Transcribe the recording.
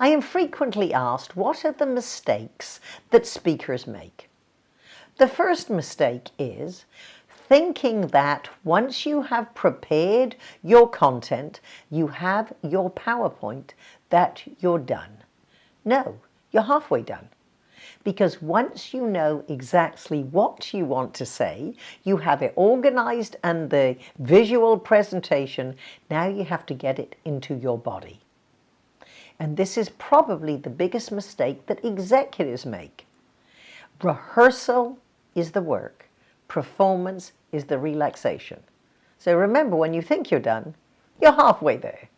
I am frequently asked what are the mistakes that speakers make. The first mistake is thinking that once you have prepared your content, you have your PowerPoint, that you're done. No, you're halfway done. Because once you know exactly what you want to say, you have it organized and the visual presentation, now you have to get it into your body. And this is probably the biggest mistake that executives make. Rehearsal is the work. Performance is the relaxation. So remember, when you think you're done, you're halfway there.